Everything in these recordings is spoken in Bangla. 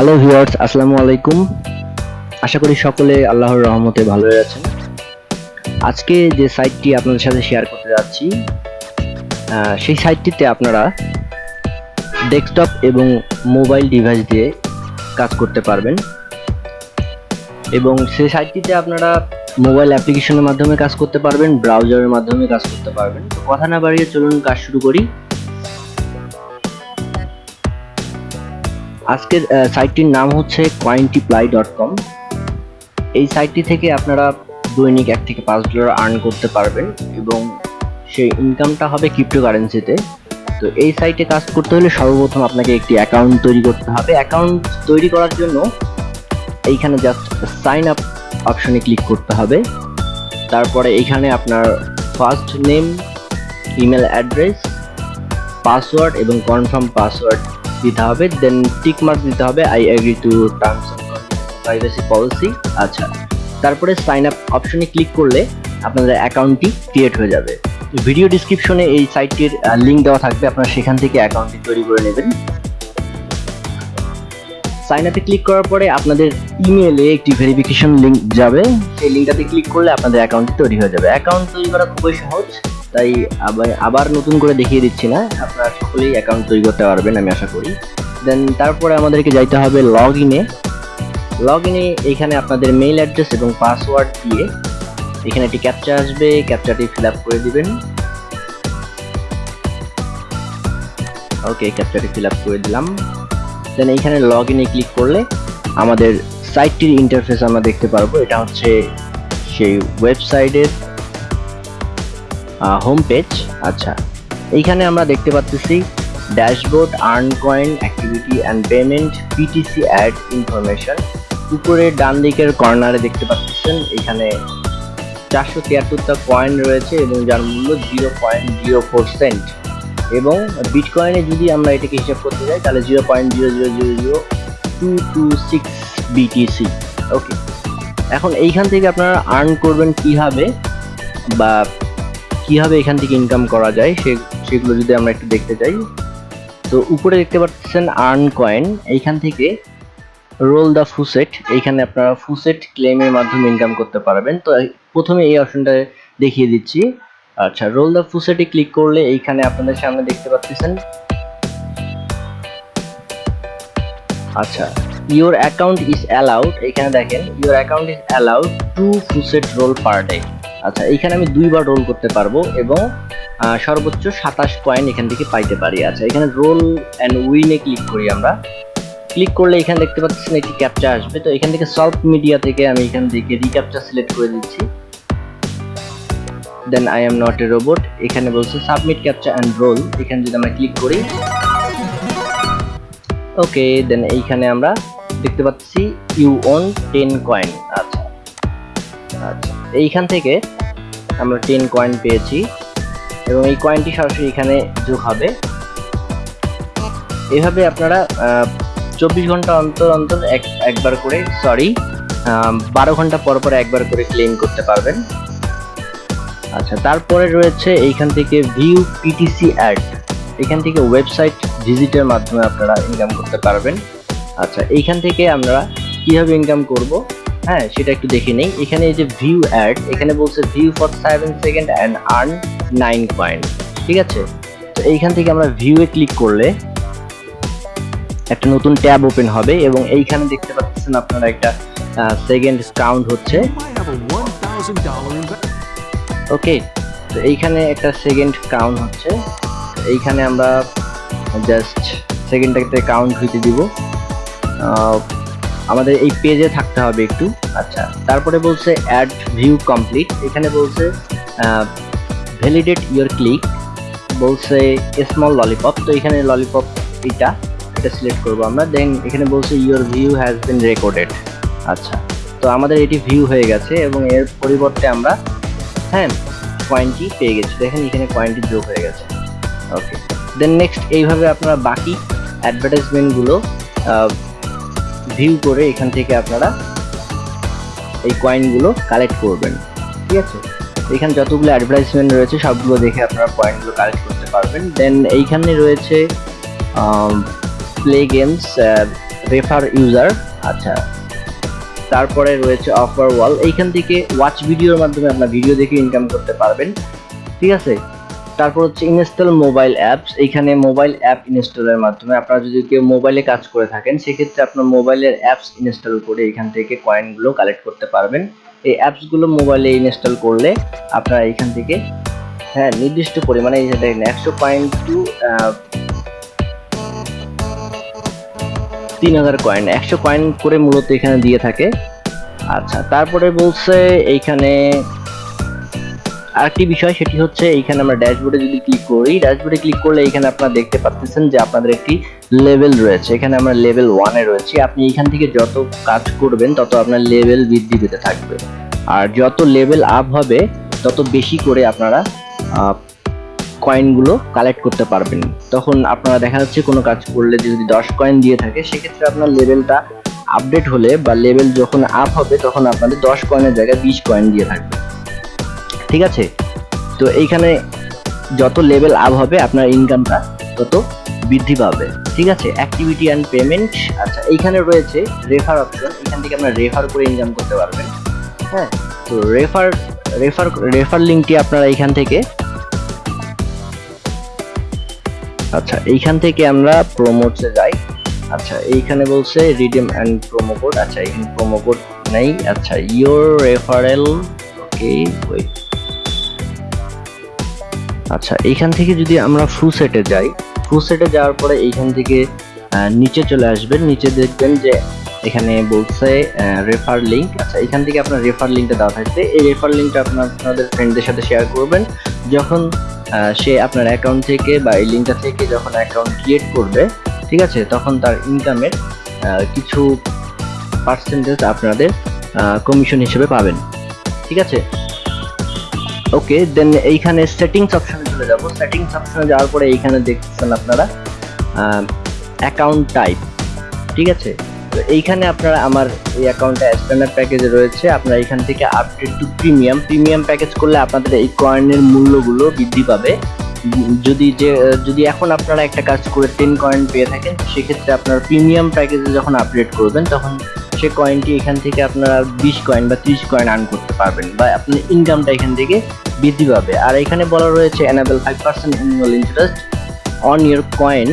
হ্যালো ভিউয়ার্স আসসালামু আলাইকুম। আশা করি সকলে আল্লাহর রহমতে ভালোই আছেন। আজকে যে সাইটটি আপনাদের সাথে শেয়ার করতে যাচ্ছি সেই সাইটটিতে আপনারা ডেস্কটপ এবং মোবাইল ডিভাইস দিয়ে কাজ করতে পারবেন। এবং সেই সাইটটিতে আপনারা মোবাইল অ্যাপ্লিকেশনের মাধ্যমে কাজ করতে পারবেন ব্রাউজারের মাধ্যমে কাজ করতে পারবেন। তো কথা না বাড়িয়ে চলুন কাজ শুরু করি। আজকের সাইটটির নাম হচ্ছে কয়েন্টিপ্লাই ডট কম এই সাইটটি থেকে আপনারা দৈনিক এক থেকে পাঁচ ডলার আর্ন করতে পারবেন এবং সেই ইনকামটা হবে ক্রিপ্টোকারেন্সিতে তো এই সাইটে কাজ করতে হলে সর্বপ্রথম আপনাকে একটি অ্যাকাউন্ট তৈরি করতে হবে। অ্যাকাউন্ট তৈরি করার জন্য এইখানে জাস্ট সাইন আপ অপশনে ক্লিক করতে হবে। তারপরে এইখানে আপনার first name email address password এবং কনফার্ম পাসওয়ার্ড দিতে হবে দেন টিক মার্ক দিতে হবে I agree to terms privacy policy আচ্ছা। তারপরে সাইন আপ অপশনে ক্লিক করলে আপনাদের অ্যাকাউন্টটি ক্রিয়েট হয়ে যাবে। ভিডিও ডিসক্রিপশনে এই সাইটটির লিংক দেওয়া থাকবে, আপনারা সেখান থেকে অ্যাকাউন্টটি তৈরি করে নেবেন। সাইন আপে ক্লিক করার পরে আপনাদের ইমেলে একটি ভেরিফিকেশন লিংক যাবে। সেই লিঙ্কটাতে ক্লিক করলে আপনাদের অ্যাকাউন্টটি তৈরি হয়ে যাবে। অ্যাকাউন্ট তৈরি করা খুবই সহজ। তাই আবার নতুন করে দেখিয়ে দিচ্ছি না। আপনারা সকলেই অ্যাকাউন্ট তৈরি করতে পারবেন, আমি আশা করি। দেন তারপরে আমাদেরকে যাইতে হবে লগ ইনে লগ ইনে এখানে আপনাদের মেইল অ্যাড্রেস এবং পাসওয়ার্ড দিয়ে এখানে একটি ক্যাপচা আসবে ক্যাপচাটি ফিল করে দিবেন। ওকে ক্যাপচাটি ফিল করে দিলাম। দেন এইখানে লগ ইনে ক্লিক করলে আমাদের সাইটটির ইন্টারফেস আমরা দেখতে পারব। এটা হচ্ছে সেই ওয়েবসাইটের হোম পেজ আচ্ছা এইখানে আমরা দেখতে পাচ্ছি dashboard earn coin activity and payment PTC ad information উপরে ডান দিকের কর্নারে দেখতে পাচ্ছেন, এখানে চারশো তিয়াত্তরটা কয়েন রয়েছে এবং যার মূল্য zero point zero four cent এবং বিটকয়েনে যদি আমরা এটাকে হিসাব করতে যাই, তাহলে zero point zero zero zero zero two two six BTC okay এখন এইখান থেকে আপনারা আর্ন করবেন কীভাবে বা কীভাবে এখান থেকে ইনকাম করা যায়, সে, সেগুলো যদি আমরা একটু দেখতে চাই। তো উপরে দেখতে পাচ্ছেন আর্ন কয়েন এইখান থেকে রোল দ্য ফুসেট এইখানে আপনারা ফুসেট ক্লেমের মাধ্যমে ইনকাম করতে পারবেন। তো প্রথমে এই অপশনটা দেখিয়ে দিচ্ছি। আচ্ছা রোল দ্য ফুসেটে ক্লিক করলে এইখানে আপনাদের সামনে দেখতে পাচ্ছেন। আচ্ছা ইওর অ্যাকাউন্ট ইজ অ্যালাউড এখানে দেখেন your account is allowed to faucet roll per day আচ্ছা এখানে আমি দুইবার রোল করতে পারব এবং সর্বোচ্চ সাতাশ কয়েন এখান থেকে পাইতে পারি। আচ্ছা এখানে রোল অ্যান্ড উইনে ক্লিক করি আমরা। ক্লিক করলে এখানে দেখতে পাচ্ছেন একটি ক্যাপচা আসবে। তো এখান থেকে সলভ মিডিয়া থেকে আমি এখান থেকে রিক্যাপচা সিলেক্ট করে দিচ্ছি। Then I am not a robot এখানে বলছে সাবমিট ক্যাপচা অ্যান্ড রোল এখানে যদি আমরা ক্লিক করি। ওকে দেন এইখানে আমরা দেখতে পাচ্ছি ইউ ওন টেন কয়েন আচ্ছা আচ্ছা। এইখান থেকে আমরা টেন কয়েন পেয়েছি এবং এই কয়েনটি সরাসরি এখানে যোগ হবে। এভাবে আপনারা চব্বিশ ঘণ্টা অন্তর অন্তর এক, একবার করে সরি বারো ঘণ্টা পর পর একবার করে ক্লেম করতে পারবেন। আচ্ছা তারপরে রয়েছে এইখান থেকে ভিউ পিটিসি অ্যাড এখান থেকে ওয়েবসাইট ভিজিটের মাধ্যমে আপনারা ইনকাম করতে পারবেন। আচ্ছা এইখান থেকে আমরা কীভাবে ইনকাম করব? হ্যাঁ সেটা একটু দেখে নেই। এখানে এই যে ভিউ অ্যাড এখানে বলছে view for seven second and earn nine point ঠিক আছে? তো এইখান থেকে আমরা ভিউয়ে ক্লিক করলে একটা নতুন ট্যাব ওপেন হবে এবং এইখানে দেখতে পাচ্ছেন আপনারা একটা সেকেন্ড কাউন্ট হচ্ছে। You might have a $1,000 investment. Okay তো এইখানে একটা সেকেন্ড কাউন্ট হচ্ছে। এইখানে আমরা জাস্ট সেকেন্ডটাকে কাউন্ট হইতে দিব। আমাদের এই পেজে থাকতে হবে একটু। আচ্ছা। তারপরে বলছে অ্যাড ভিউ কমপ্লিট এখানে বলছে ভ্যালিডেট ইওর ক্লিক বলছে স্মল ললিপপ তো এখানে ললিপপ এটা এটা সিলেক্ট করব আমরা। দেন এখানে বলছে your view has been recorded আচ্ছা। তো আমাদের এটি ভিউ হয়ে গেছে এবং এর পরিবর্তে আমরা হ্যাঁ কয়েনটি পেয়ে গেছি। দেখেন এখানে কয়েনটি যোগ হয়ে গেছে। ওকে দেন নেক্সট এইভাবে আপনারা বাকি অ্যাডভার্টাইজমেন্টগুলো ভিউ করে এখান থেকে আপনারা এই কয়েনগুলো কালেক্ট করবেন, ঠিক আছে? এখানে যতগুলো অ্যাডভার্টাইজমেন্ট রয়েছে, সবগুলো দেখে আপনারা পয়েন্টগুলো কালেক্ট করতে পারবেন। দেন এইখানে রয়েছে প্লে গেমস রেফার ইউজার আচ্ছা। তারপরে রয়েছে অফার ওয়াল এইখান থেকে ওয়াচ ভিডিওর মাধ্যমে আপনার ভিডিও দেখে ইনকাম করতে পারবেন, ঠিক আছে? তারপর হচ্ছে ইনস্টল মোবাইল অ্যাপস এইখানে মোবাইল অ্যাপ ইনস্টলের মাধ্যমে আপনারা যদি কেউ মোবাইলে কাজ করে থাকেন, সেক্ষেত্রে আপনার মোবাইলের অ্যাপস ইনস্টল করে এখান থেকে কয়েনগুলো কালেক্ট করতে পারবেন। এই অ্যাপসগুলো মোবাইলে ইনস্টল করলে আপনারা এখান থেকে হ্যাঁ নির্দিষ্ট পরিমাণে এই যে দেখেন, একশো পয়েন্ট টু তিন হাজার কয়েন একশো কয়েন করে মূলত এখানে দিয়ে থাকে। আচ্ছা তারপরে বলছে এইখানে আরেকটি বিষয় সেটি হচ্ছে এইখানে আমরা ড্যাশবোর্ডে যদি ক্লিক করি ড্যাশবোর্ডে ক্লিক করলে এখানে আপনারা দেখতে পাচ্ছেন যে আপনাদের একটি লেভেল রয়েছে। এখানে আমরা লেভেল ওয়ানে রয়েছি। আপনি এখান থেকে যত কাজ করবেন, তত আপনার লেভেল বৃদ্ধি পেতে থাকবে। আর যত লেভেল আপ হবে, তত বেশি করে আপনারা কয়েনগুলো কালেক্ট করতে পারবেন। তখন আপনারা দেখা যাচ্ছে কোনো কাজ করলে যদি দশ কয়েন দিয়ে থাকে, সেক্ষেত্রে আপনার লেভেলটা আপডেট হলে বা লেভেল যখন আপ হবে, তখন আপনাদের দশ কয়েনের জায়গায় বিশ কয়েন দিয়ে থাকবে। ঠিক আছে? তো এইখানে যত লেভেল আপ হবে আপনার ইনকামটা তত বৃদ্ধি পাবে। ঠিক আছে? অ্যাক্টিভিটি অ্যান্ড পেমেন্ট আচ্ছা এইখানে রয়েছে রেফার অপশন এখান থেকে আপনারা রেফার করে ইনকাম করতে পারবেন। হ্যাঁ? তো রেফার রেফার রেফার লিঙ্কটি আপনারা এইখান থেকে আচ্ছা এইখান থেকে আমরা প্রোমোটসে যাই। আচ্ছা এইখানে বলছে রিডিম অ্যান্ড প্রোমো কোড আচ্ছা এখানে প্রোমো কোড নেই। আচ্ছা ইওর রেফারেল ওকে ওয়েট আচ্ছা এইখান থেকে যদি আমরা ফু সেটে যাই ফু সেটে যাওয়ার পরে এইখান থেকে নিচে চলে আসবেন, নিচে দেখবেন যে এখানে বলছে রেফার লিংক আচ্ছা এখান থেকে আপনার রেফার লিঙ্কটা দেওয়া থাকবে। এই রেফার লিঙ্কটা আপনার, আপনাদের ফ্রেন্ডদের সাথে শেয়ার করবেন। যখন সে আপনার অ্যাকাউন্ট থেকে বা এই লিঙ্কটা থেকে যখন অ্যাকাউন্ট ক্রিয়েট করবে, ঠিক আছে, তখন তার ইনকামের কিছু পার্সেন্টেজ আপনাদের কমিশন হিসেবে পাবেন। ঠিক আছে? ওকে দেন এইখানে সেটিংস অপশনে চলে যাব। সেটিংস অপশনে যাওয়ার পরে এইখানে দেখছেন আপনারা অ্যাকাউন্ট টাইপ ঠিক আছে? তো এইখানে আপনারা আমার এই অ্যাকাউন্টটা স্ট্যান্ডার্ড প্যাকেজে রয়েছে। আপনারা এখান থেকে update to premium premium package করলে আপনাদের এই কয়েনের মূল্যগুলো বৃদ্ধি পাবে। যদি যে, যদি এখন আপনারা একটা কাজ করে টেন কয়েন পেয়ে থাকেন, সেক্ষেত্রে আপনার প্রিমিয়াম প্যাকেজে যখন আপডেট করবেন, তখন সে কয়েনটি এখান থেকে আপনারা বিশ কয়েন বা ত্রিশ কয়েন আর্ন করতে পারবেন বা আপনার ইনকামটা এখান থেকে বৃদ্ধি পাবে। আর এখানে বলা রয়েছে enable five percent annual interest on year coin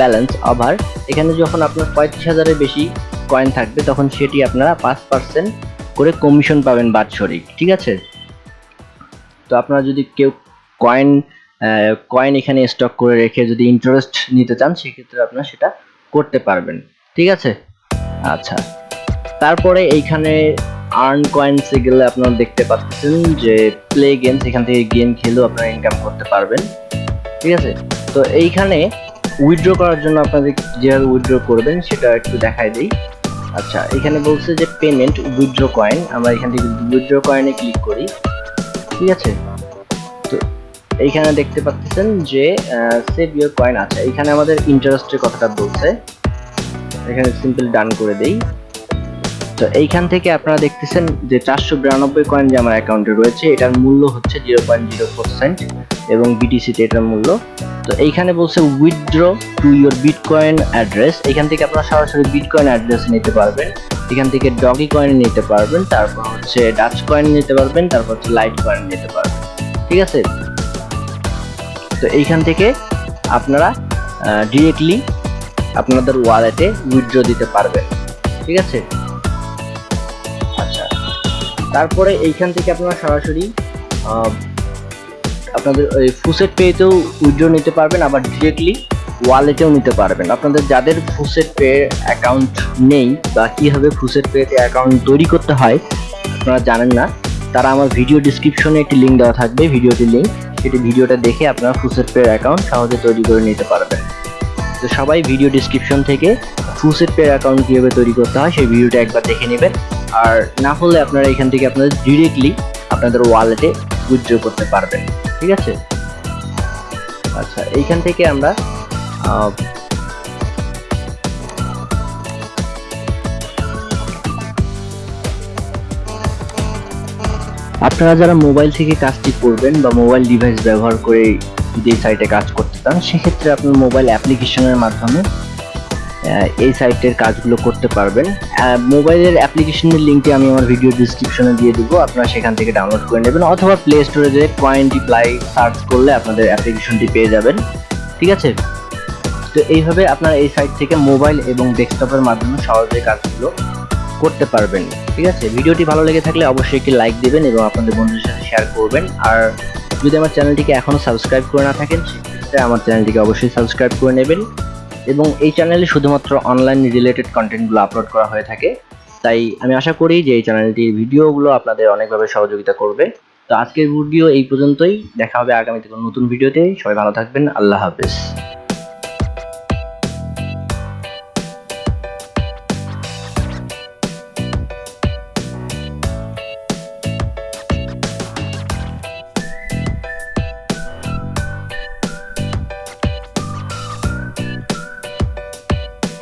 balance over এখানে যখন আপনার পঁয়ত্রিশ হাজারের বেশি কয়েন থাকবে, তখন সেটি আপনারা পাঁচ পার্সেন্ট করে কমিশন পাবেন বাৎসরিক, ঠিক আছে? তো আপনারা যদি কেউ কয়েন কয়েন এখানে স্টক করে রেখে যদি ইন্টারেস্ট নিতে চান, সেক্ষেত্রে আপনারা সেটা করতে পারবেন, ঠিক আছে? আচ্ছা। তারপরে এইখানে আর্ন কয়েন্সে গেলে আপনারা দেখতে পাচ্ছেন যে প্লে গেমস এখান থেকে গেম খেলেও আপনারা ইনকাম করতে পারবেন। ঠিক আছে? তো এইখানে উইথড্র করার জন্য আপনাদের যেভাবে উইথড্র করবেন সেটা একটু দেখাই দিই। আচ্ছা এখানে বলছে যে পেমেন্ট উইথড্র কয়েন আমরা এখান থেকে উইথড্র কয়েনে ক্লিক করি। ঠিক আছে? তো এইখানে দেখতে পাচ্ছেন যে সেভ ইউর কয়েন আছে। এখানে আমাদের ইন্টারেস্টের কথাটা বলছে। এখানে সিম্পল ডান করে দেই। তো এইখান থেকে আপনারা দেখতেছেন যে চারশো বিরানব্বই কয়েন যে আমার অ্যাকাউন্টে রয়েছে, এটার মূল্য হচ্ছে জিরো পয়েন্ট জিরো ফোর এবং বিটিসিতে এটার মূল্য। তো এইখানে বলছে withdraw to your bitcoin address এখান থেকে আপনারা সরাসরি বিটকয়েন অ্যাড্রেস নিতে পারবেন। এখান থেকে ডগি কয়েন নিতে পারবেন, তারপর হচ্ছে ডাচ কয়েন নিতে পারবেন, তারপর হচ্ছে লাইট কয়েন নিতে পারবেন। ঠিক আছে? তো এইখান থেকে আপনারা ডিরেক্টলি আপনাদের ওয়ালেটে উইথড্র দিতে পারবেন। ঠিক আছে? তারপরে এইখান থেকে আপনারা সরাসরি আপনাদের ওই ফুসেট পেতেও উইড্রো নিতে পারবেন, আবার ডিরেক্টলি ওয়ালেটেও নিতে পারবেন। আপনাদের যাদের ফুসেট পে অ্যাকাউন্ট নেই বা কীভাবে ফুসেট পেতে অ্যাকাউন্ট তৈরি করতে হয়, আপনারা জানেন না, তারা আমার ভিডিও ডিসক্রিপশনে একটি লিঙ্ক দেওয়া থাকবে ভিডিওটির লিঙ্ক সেটি ভিডিওটা দেখে আপনারা ফুসেট পে অ্যাকাউন্ট সহজে তৈরি করে নিতে পারবেন। তো সবাই ভিডিও ডিসক্রিপশন থেকে ফুসেট পে অ্যাকাউন্ট কীভাবে তৈরি করতে হয় সেই ভিডিওটা একবার দেখে নেবেন। আর না হলে আপনারা এখান থেকে আপনাদের ডিরেক্টলি আপনাদের ওয়ালেটে উইথড্র করতে পারবেন। ঠিক আছে? আচ্ছা এইখান থেকে আমরা আপনারা যারা মোবাইল থেকে কাজটি করবেন বা মোবাইল ডিভাইস ব্যবহার করে এই সাইটে কাজ করতে চান, সেক্ষেত্রে আপনার মোবাইল অ্যাপ্লিকেশনের মাধ্যমে এই সাইটের কাজগুলো করতে পারবেন। মোবাইলের অ্যাপ্লিকেশনের লিঙ্কটি আমি আমার ভিডিও ডিসক্রিপশনে দিয়ে দিব, আপনারা সেখান থেকে ডাউনলোড করে নেবেন, অথবা প্লে স্টোরে যে পয়েন্ট প্লাই সার্চ করলে আপনাদের অ্যাপ্লিকেশনটি পেয়ে যাবেন। ঠিক আছে? তো এইভাবে আপনারা এই সাইট থেকে মোবাইল এবং ডেস্কটপের মাধ্যমে সহজে কাজগুলো করতে পারবেন। ঠিক আছে? ভিডিওটি ভালো লেগে থাকলে অবশ্যই একটি লাইক দেবেন এবং আপনাদের বন্ধুদের সাথে শেয়ার করবেন। আর যদি আমার চ্যানেলটিকে এখনও সাবস্ক্রাইব করে না থাকেন, সেক্ষেত্রে আমার চ্যানেলটিকে অবশ্যই সাবস্ক্রাইব করে নেবেন। এবং এই চ্যানেলে শুধুমাত্র অনলাইন রিলেটেড কন্টেন্টগুলো আপলোড করা হয়ে থাকে। তাই আমি আশা করি যে এই চ্যানেলটির ভিডিওগুলো আপনাদের অনেকভাবে সহযোগিতা করবে। তো আজকের ভিডিও এই পর্যন্তই। দেখা হবে আগামীতে কোনো নতুন ভিডিওতে সবাই ভালো থাকবেন। আল্লাহ হাফেজ।